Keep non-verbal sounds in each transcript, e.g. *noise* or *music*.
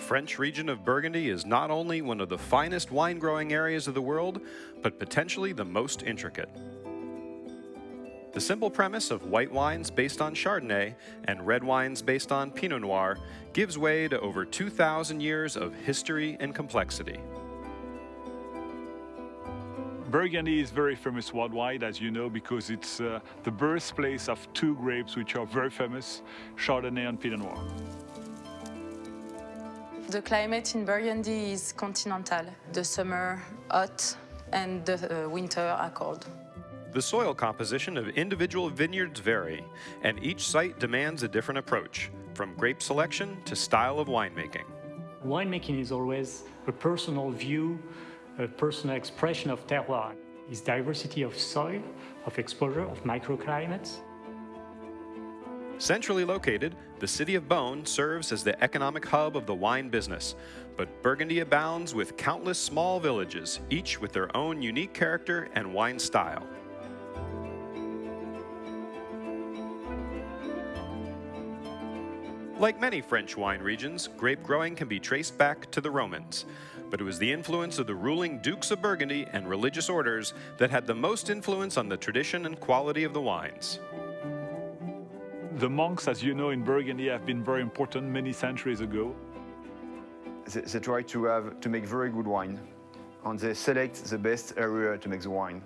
French region of Burgundy is not only one of the finest wine growing areas of the world, but potentially the most intricate. The simple premise of white wines based on Chardonnay and red wines based on Pinot Noir gives way to over 2,000 years of history and complexity. Burgundy is very famous worldwide, as you know, because it's uh, the birthplace of two grapes which are very famous, Chardonnay and Pinot Noir. The climate in Burgundy is continental. The summer hot and the uh, winter are cold. The soil composition of individual vineyards vary, and each site demands a different approach, from grape selection to style of winemaking. Winemaking is always a personal view, a personal expression of terroir. It's diversity of soil, of exposure, of microclimates. Centrally located, the city of Beaune serves as the economic hub of the wine business, but Burgundy abounds with countless small villages, each with their own unique character and wine style. Like many French wine regions, grape growing can be traced back to the Romans, but it was the influence of the ruling dukes of Burgundy and religious orders that had the most influence on the tradition and quality of the wines. The monks, as you know, in Burgundy have been very important many centuries ago. They, they try to, have, to make very good wine, and they select the best area to make the wine.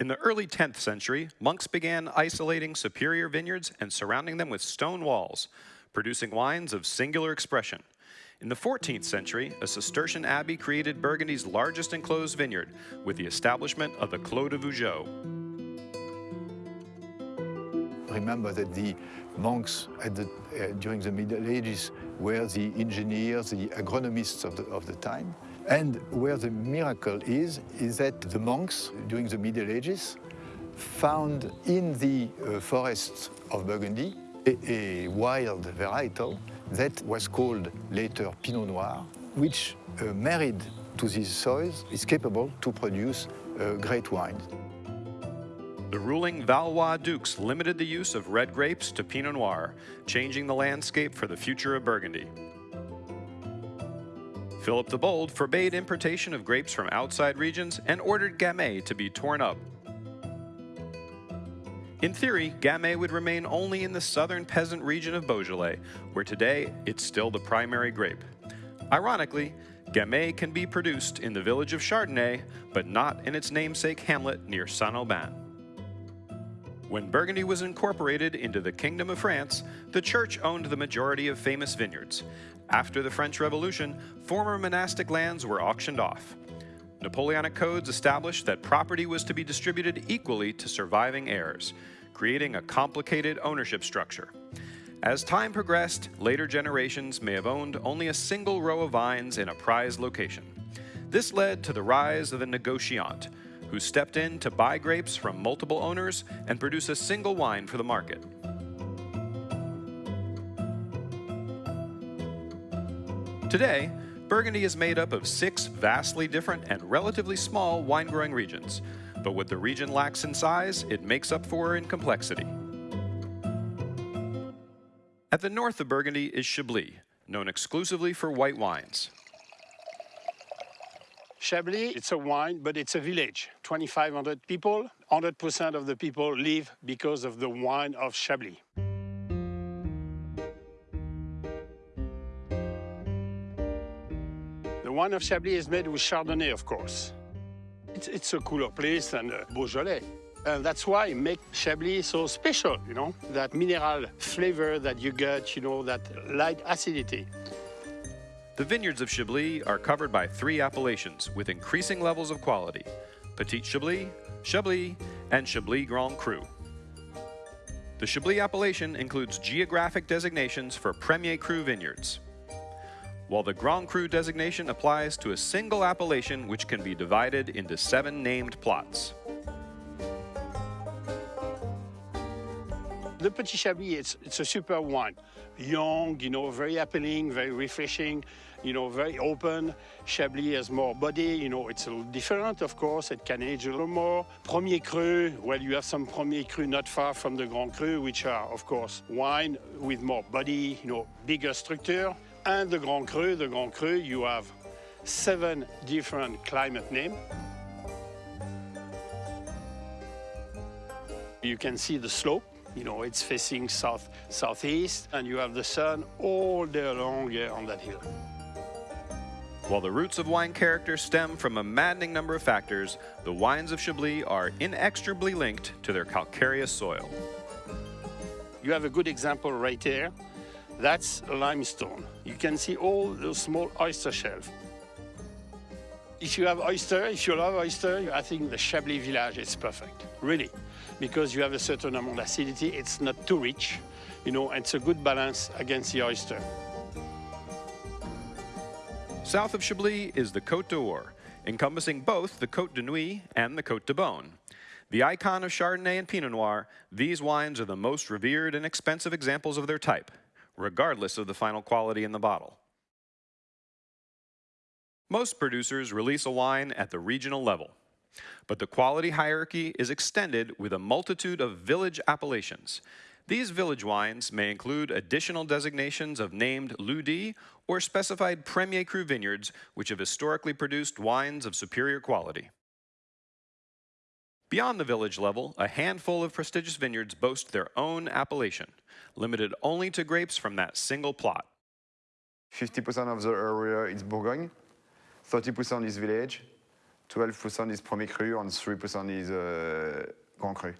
In the early 10th century, monks began isolating superior vineyards and surrounding them with stone walls, producing wines of singular expression. In the 14th century, a Cistercian abbey created Burgundy's largest enclosed vineyard with the establishment of the Clos de Vougeot. Remember that the monks the, uh, during the Middle Ages were the engineers, the agronomists of the, of the time. And where the miracle is, is that the monks during the Middle Ages found in the uh, forests of Burgundy a, a, wild varietal that was called later Pinot Noir, which uh, married to these soils is capable to produce uh, great wine. The ruling Valois dukes limited the use of red grapes to Pinot Noir, changing the landscape for the future of Burgundy. Philip the Bold forbade importation of grapes from outside regions and ordered Gamay to be torn up. In theory, Gamay would remain only in the southern peasant region of Beaujolais, where today it's still the primary grape. Ironically, Gamay can be produced in the village of Chardonnay, but not in its namesake hamlet near Saint-Aubin. When Burgundy was incorporated into the Kingdom of France, the church owned the majority of famous vineyards, after the French Revolution, former monastic lands were auctioned off. Napoleonic codes established that property was to be distributed equally to surviving heirs, creating a complicated ownership structure. As time progressed, later generations may have owned only a single row of vines in a prized location. This led to the rise of the negociant, who stepped in to buy grapes from multiple owners and produce a single wine for the market. Today, Burgundy is made up of six vastly different and relatively small wine-growing regions, but what the region lacks in size, it makes up for in complexity. At the north of Burgundy is Chablis, known exclusively for white wines. Chablis, it's a wine, but it's a village. 2,500 people, 100% of the people live because of the wine of Chablis. The wine of Chablis is made with Chardonnay, of course. It's, it's a cooler place than uh, Beaujolais. And that's why make Chablis so special, you know? That mineral flavor that you get, you know, that light acidity. The vineyards of Chablis are covered by three appellations with increasing levels of quality. Petit Chablis, Chablis, and Chablis Grand Cru. The Chablis appellation includes geographic designations for Premier Cru vineyards while the Grand Cru designation applies to a single appellation which can be divided into seven named plots. The Petit Chablis, it's, it's a super wine. Young, you know, very appealing, very refreshing, you know, very open. Chablis has more body, you know, it's a little different, of course. It can age a little more. Premier Cru, well, you have some Premier Cru not far from the Grand Cru, which are, of course, wine with more body, you know, bigger structure. And the Grand Cru, the Grand Cru, you have seven different climate names. You can see the slope, you know, it's facing south southeast, and you have the sun all day long here on that hill. While the roots of wine character stem from a maddening number of factors, the wines of Chablis are inextricably linked to their calcareous soil. You have a good example right here. That's limestone. You can see all those small oyster shells. If you have oyster, if you love oyster, I think the Chablis village is perfect, really, because you have a certain amount of acidity. It's not too rich, you know, and it's a good balance against the oyster. South of Chablis is the Côte d'Or, encompassing both the Côte de Nuits and the Côte de Beaune. The icon of Chardonnay and Pinot Noir, these wines are the most revered and expensive examples of their type, regardless of the final quality in the bottle. Most producers release a wine at the regional level, but the quality hierarchy is extended with a multitude of village appellations. These village wines may include additional designations of named Lieu-dit or specified Premier Cru vineyards which have historically produced wines of superior quality. Beyond the village level, a handful of prestigious vineyards boast their own appellation, limited only to grapes from that single plot. 50% of the area is Bourgogne, 30% is village, 12% is Premier Cru, and 3% is uh, Grand Cru.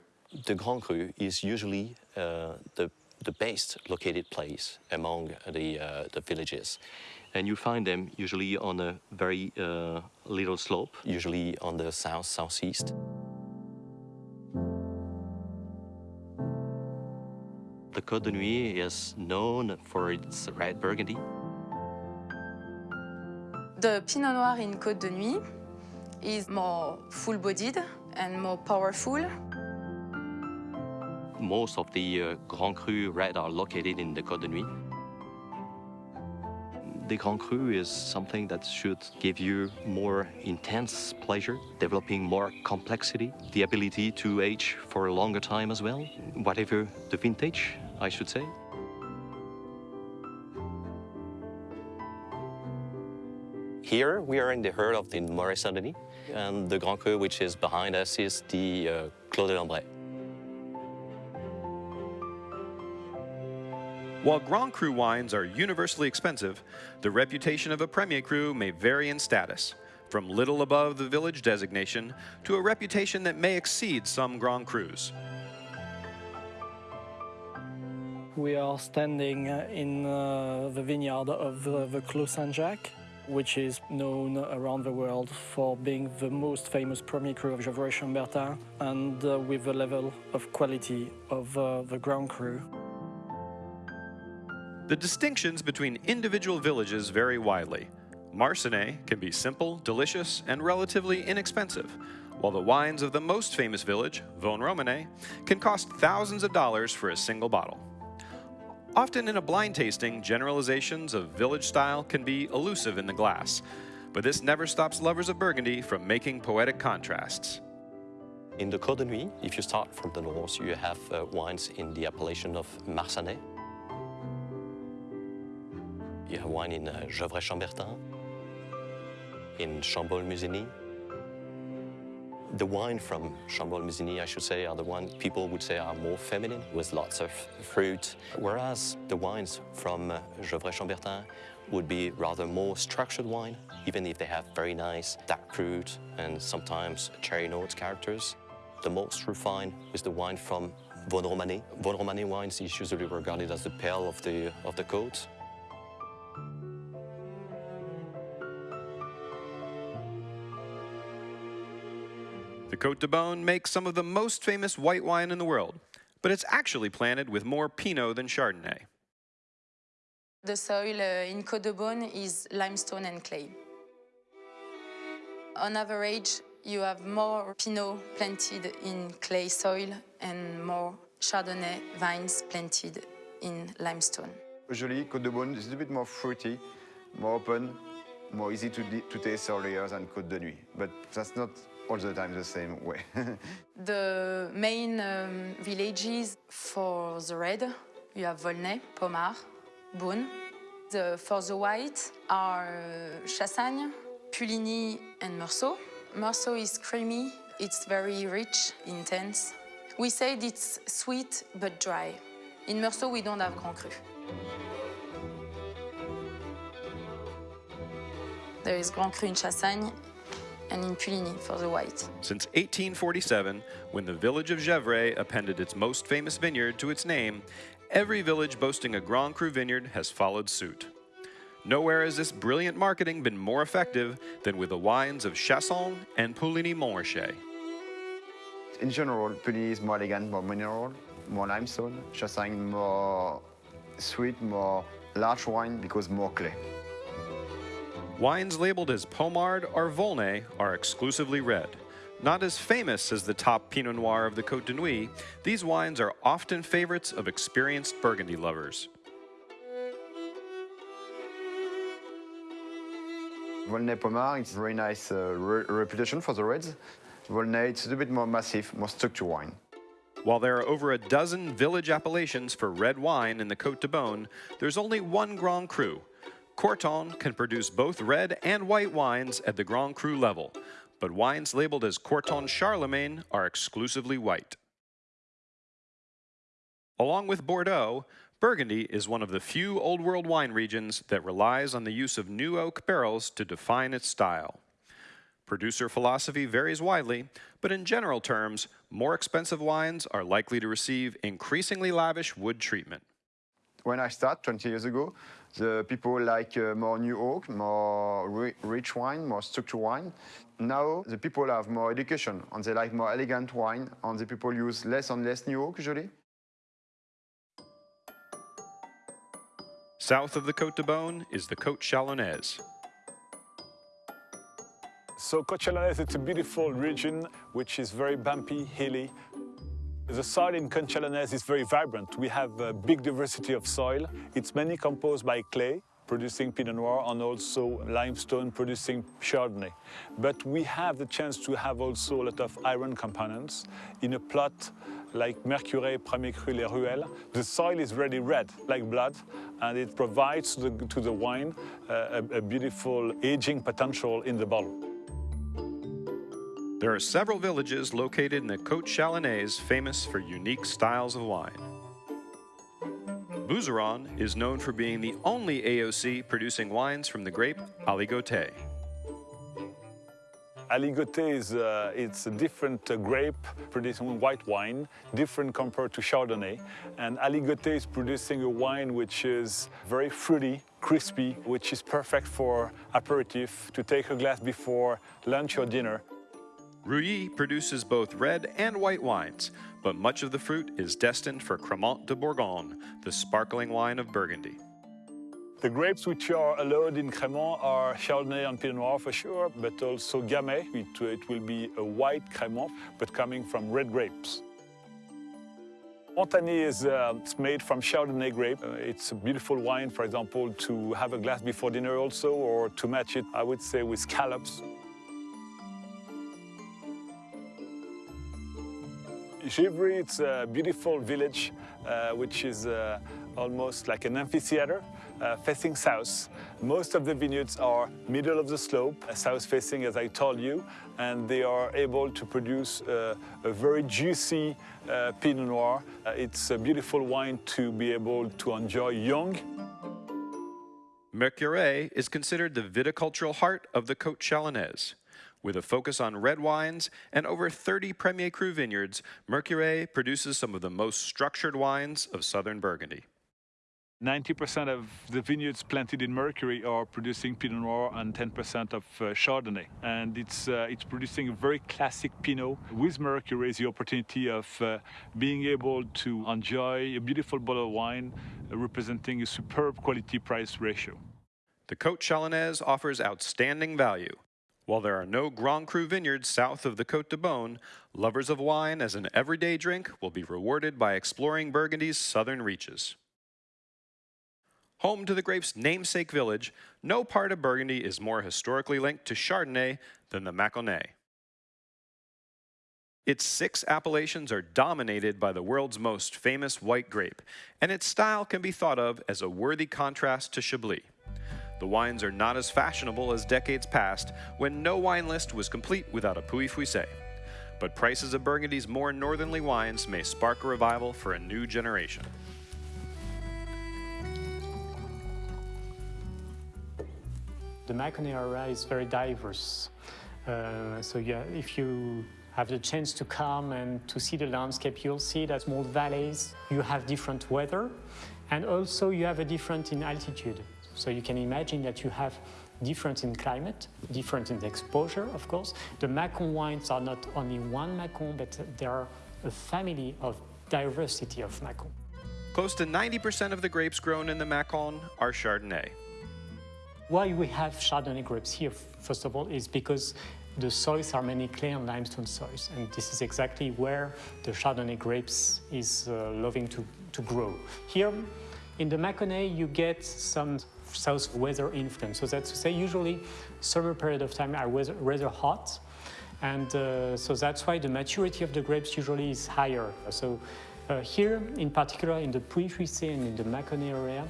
The Grand Cru is usually uh, the, the best located place among the, uh, the villages. And you find them usually on a very uh, little slope, usually on the south-southeast. The Côte de Nuits is known for its red Burgundy. The Pinot Noir in Côte de Nuits is more full-bodied and more powerful. Most of the uh, Grand Cru red are located in the Côte de Nuits. The Grand Cru is something that should give you more intense pleasure, developing more complexity, the ability to age for a longer time as well, whatever the vintage, I should say. Here we are in the heart of the Morey-Saint-Denis, and the Grand Cru, which is behind us, is the uh, Clos de Lambrays. While Grand Cru wines are universally expensive, the reputation of a Premier Cru may vary in status, from little above the village designation to a reputation that may exceed some Grand Crus. We are standing uh, in uh, the vineyard of uh, the Clos Saint-Jacques, which is known around the world for being the most famous Premier Cru of Gevrey-Chambertin and uh, with the level of quality of uh, the Grand Cru. The distinctions between individual villages vary widely. Marsannay can be simple, delicious, and relatively inexpensive, while the wines of the most famous village, Vosne-Romanée, can cost thousands of dollars for a single bottle. Often in a blind tasting, generalizations of village style can be elusive in the glass, but this never stops lovers of Burgundy from making poetic contrasts. In the Côte de Nuits, if you start from the north, you have uh, wines in the appellation of Marsannay. You have wine in uh, Gevrey-Chambertin, in Chambolle-Musigny. The wine from Chambolle-Musigny, I should say, are the one people would say are more feminine, with lots of fruit, whereas the wines from uh, Gevrey-Chambertin would be rather more structured wine, even if they have very nice dark fruit and sometimes cherry notes characters. The most refined is the wine from Vosne-Romanée. Vosne-Romanée wines is usually regarded as the pearl of the, of the Côte. The Côte de Beaune makes some of the most famous white wine in the world, but it's actually planted with more Pinot than Chardonnay. The soil uh, in Côte de Beaune is limestone and clay. On average, you have more Pinot planted in clay soil and more Chardonnay vines planted in limestone. Usually, Côte de Beaune is a bit more fruity, more open, more easy to, to taste earlier than Côte de Nuits. But that's not all the time the same way. *laughs* the main um, villages for the red, you have Volnay, Pommard, Beaune. The, for the white are uh, Chassagne, Puligny and Meursault. Meursault is creamy, it's very rich, intense. We said it's sweet but dry. In Meursault, we don't have Grand Cru. There is Grand Cru in Chassagne and in Puligny for the white. Since 1847, when the village of Gevrey appended its most famous vineyard to its name, every village boasting a Grand Cru vineyard has followed suit. Nowhere has this brilliant marketing been more effective than with the wines of Chassagne and Puligny-Montrachet. In general, Puligny is more elegant, more mineral, more limestone. Chassagne more sweet, more large wine because more clay. Wines labeled as Pommard or Volnay are exclusively red. Not as famous as the top Pinot Noir of the Côte de Nuits, these wines are often favorites of experienced Burgundy lovers. Volnay Pommard, it's a very nice uh, re reputation for the reds. Volnay, it's a bit more massive, more structured wine. While there are over a dozen village appellations for red wine in the Côte de Beaune, there's only one Grand Cru, Corton can produce both red and white wines at the Grand Cru level, but wines labeled as Corton Charlemagne are exclusively white. Along with Bordeaux, Burgundy is one of the few Old World wine regions that relies on the use of new oak barrels to define its style. Producer philosophy varies widely, but in general terms, more expensive wines are likely to receive increasingly lavish wood treatment. When I started 20 years ago, the people like uh, more new oak, more ri rich wine, more structured wine. Now the people have more education and they like more elegant wine and the people use less and less new oak usually. South of the Côte de Beaune is the Côte Chalonnaise. So Côte Chalonnaise, it's a beautiful region which is very bumpy, hilly, the soil in Chalonnaise is very vibrant. We have a big diversity of soil. It's mainly composed by clay, producing Pinot Noir, and also limestone, producing Chardonnay. But we have the chance to have also a lot of iron components in a plot like Mercurey, Premier Cru, Les Ruelles. The soil is really red, like blood, and it provides to the, to the wine uh, a, a beautiful aging potential in the bottle. There are several villages located in the Côte Chalonnaise famous for unique styles of wine. Bouzeron is known for being the only AOC producing wines from the grape Aligoté. Aligoté is uh, it's a different uh, grape producing white wine, different compared to Chardonnay. And Aligoté is producing a wine which is very fruity, crispy, which is perfect for aperitif, to take a glass before lunch or dinner. Rully produces both red and white wines, but much of the fruit is destined for Crémant de Bourgogne, the sparkling wine of Burgundy. The grapes which are allowed in Crémant are Chardonnay and Pinot Noir for sure, but also Gamay. It, it will be a white Crémant, but coming from red grapes. Montagny is uh, made from Chardonnay grape. Uh, it's a beautiful wine, for example, to have a glass before dinner also, or to match it, I would say, with scallops. Givry, it's a beautiful village, uh, which is uh, almost like an amphitheater uh, facing south. Most of the vineyards are middle of the slope, uh, south facing as I told you, and they are able to produce uh, a very juicy uh, Pinot Noir. it's a beautiful wine to be able to enjoy young. Mercurey is considered the viticultural heart of the Côte Chalonnaise. With a focus on red wines and over 30 Premier Cru vineyards, Mercurey produces some of the most structured wines of southern Burgundy. 90% of the vineyards planted in Mercurey are producing Pinot Noir and 10% of uh, Chardonnay. And it's, uh, it's producing a very classic Pinot. With Mercurey is the opportunity of uh, being able to enjoy a beautiful bottle of wine uh, representing a superb quality-price ratio. The Côte Chalonnaise offers outstanding value, While there are no Grand Cru vineyards south of the Côte de Beaune, lovers of wine as an everyday drink will be rewarded by exploring Burgundy's southern reaches. Home to the grape's namesake village, no part of Burgundy is more historically linked to Chardonnay than the Mâconnais. Its six appellations are dominated by the world's most famous white grape, and its style can be thought of as a worthy contrast to Chablis. The wines are not as fashionable as decades past, when no wine list was complete without a Pouilly Fuissé. But prices of Burgundy's more northerly wines may spark a revival for a new generation. The Mâconnais area is very diverse. Uh, so yeah, if you have the chance to come and to see the landscape, you'll see that small valleys, you have different weather, and also you have a different in altitude. So you can imagine that you have different in climate, different in exposure, of course. The Mâcon wines are not only one Mâcon, but there are a family of diversity of Mâcon. Close to 90% of the grapes grown in the Mâcon are Chardonnay. Why we have Chardonnay grapes here, first of all, is because the soils are mainly clay and limestone soils, and this is exactly where the Chardonnay grapes is uh, loving to, to grow. Here, in the Mâconnais, you get some south weather influence. So that's to say, usually summer period of time are weather, rather hot, and uh, so that's why the maturity of the grapes usually is higher. So uh, here, in particular, in the Pouilly-Fuissé and in the Mâconnais area,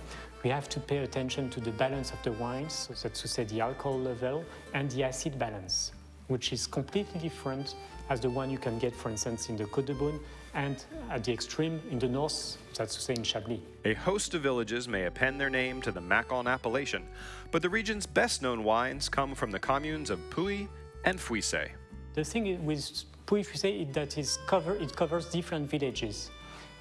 we have to pay attention to the balance of the wines, so that's to say the alcohol level and the acid balance, which is completely different as the one you can get, for instance, in the Côte de Beaune and at the extreme in the north, that's to say in Chablis. A host of villages may append their name to the Mâcon appellation, but the region's best known wines come from the communes of Pouilly and Fuissé. The thing with Pouilly-Fuissé is that is cover, it covers different villages,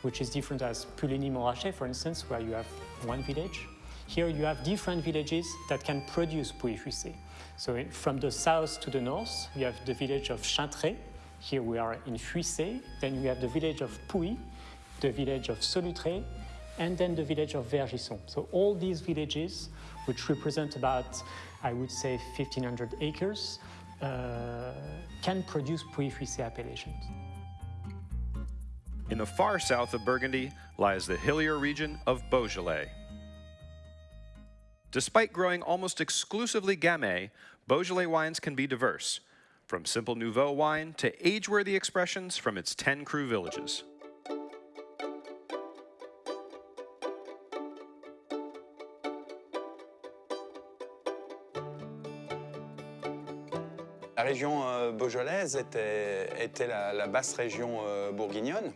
which is different as Puligny-Montrachet, for instance, where you have one village. Here you have different villages that can produce Pouilly-Fuissé. So from the south to the north, you have the village of Chaintré. Here we are in Fuissé. Then we have the village of Pouilly, the village of Solutré, and then the village of Vergisson. So all these villages, which represent about, I would say, 1,500 acres, uh, can produce Pouilly-Fuissé appellations. In the far south of Burgundy lies the hillier region of Beaujolais. Despite growing almost exclusively Gamay, Beaujolais wines can be diverse, from simple Nouveau wine to age-worthy expressions from its 10 cru villages. La région euh, beaujolaise était, la basse région euh, bourguignonne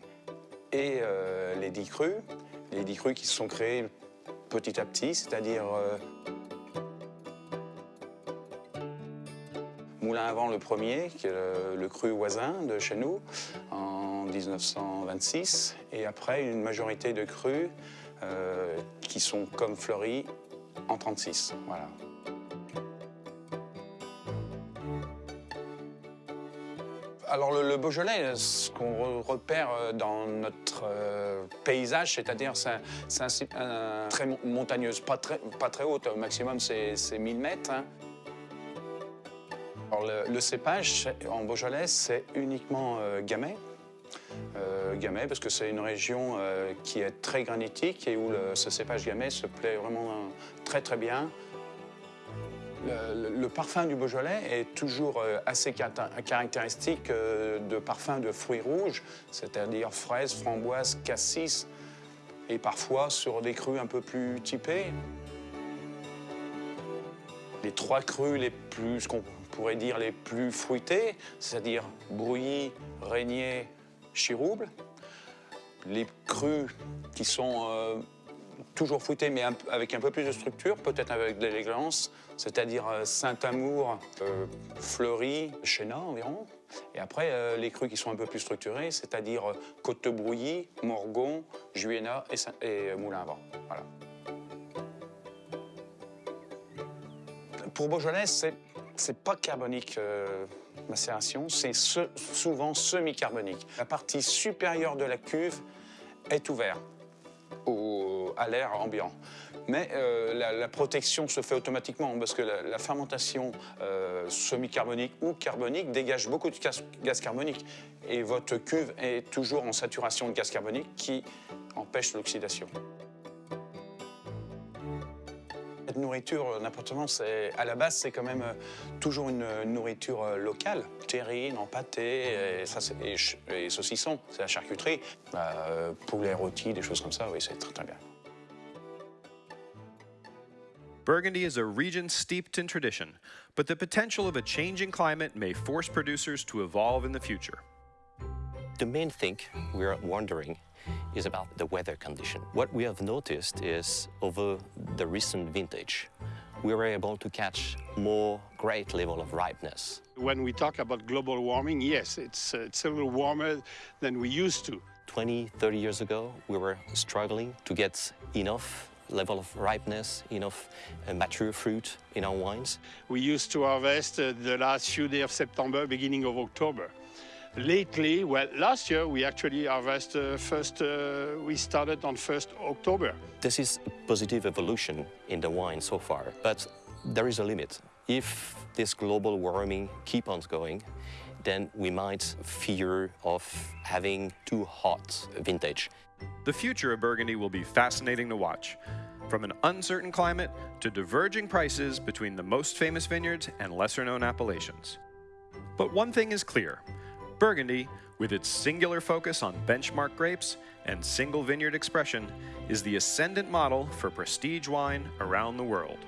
et euh, les dix crus, les dix crus qui se sont créés petit à petit, c'est-à-dire avant le premier, qui est le, cru voisin de chez nous, en 1926, et après une majorité de crus euh, qui sont comme fleuris en 36. Voilà. Alors le, Beaujolais, ce qu'on re- repère euh, dans notre euh, paysage, c'est-à-dire c'est un, très mon- montagneuse, pas très, haute, au maximum c'est c'est 1000 mètres. hein. Le, cépage en Beaujolais, c'est uniquement euh, Gamay. Euh, Gamay, parce que c'est une région euh, qui est très granitique et où ce cépage Gamay se plaît vraiment euh, très très bien. Le, parfum du Beaujolais est toujours assez caractéristique de parfum de fruits rouges, c'est-à-dire fraises, framboises, cassis, et parfois sur des crus un peu plus typés. Les trois crus les plus, ce pourrait dire les plus fruités, c'est-à-dire Brouilly, Régnier, Chirouble. Les crus qui sont euh, toujours fruités, mais avec un peu plus de structure, peut-être avec de l'élégance, c'est-à-dire euh, Saint-Amour, euh, Fleury, Chéna environ. Et après, les crus qui sont un peu plus structurés, c'est-à-dire euh, Côte-de-Brouilly, Morgon, Juéna et, Moulin-à-Vent. Voilà. Pour Beaujolais, c'est c'est pas carbonique euh, macération, c'est souvent semi-carbonique. La partie supérieure de la cuve est ouverte au- à l'air ambiant. Mais euh, la, protection se fait automatiquement parce que la, fermentation euh, semi-carbonique ou carbonique dégage beaucoup de gaz carbonique. Et votre cuve est toujours en saturation de gaz carbonique qui empêche l'oxydation. Cette nourriture, euh, n'importe comment, c'est- à la base, c'est quand même euh, toujours une, une nourriture euh, locale. Terrine, en pâté, et, ça, c'est- et ch- et saucisson, c'est la charcuterie. Bah, euh, poulet rôti, des choses comme ça, oui, c'est très très bien. Burgundy is a region steeped in tradition, but the potential of a changing climate may force producers to evolve in the future. The main thing we're wondering is about the weather condition. What we have noticed is over the recent vintage, we were able to catch more great level of ripeness. When we talk about global warming, yes, it's, uh, it's a little warmer than we used to. 20, 30 years ago, we were struggling to get enough level of ripeness, enough uh, mature fruit in our wines. We used to harvest uh, the last few days of September, beginning of October. Lately, well, last year we actually harvest uh, first, uh, we started on 1st October. This is positive evolution in the wine so far, but there is a limit. If this global warming keep on going, then we might fear of having too hot vintage. The future of Burgundy will be fascinating to watch. From an uncertain climate to diverging prices between the most famous vineyards and lesser known appellations. But one thing is clear Burgundy, with its singular focus on benchmark grapes and single vineyard expression, is the ascendant model for prestige wine around the world.